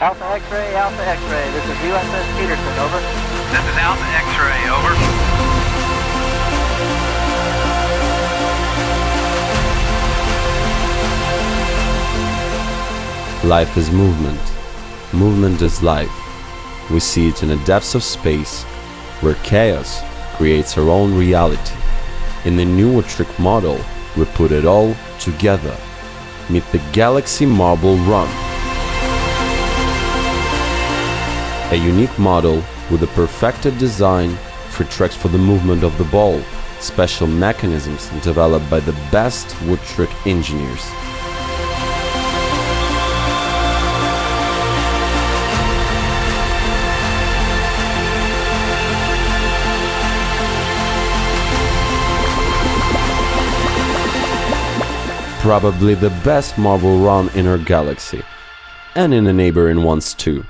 Alpha X-ray, Alpha X-ray. This is USS Peterson, over. This is Alpha X-ray, over. Life is movement. Movement is life. We see it in the depths of space, where chaos creates our own reality. In the new trick model, we put it all together. Meet the Galaxy Marble Run. A unique model with a perfected design for tracks for the movement of the ball, special mechanisms developed by the best wood trick engineers. Probably the best marble run in our galaxy, and in the neighboring ones too.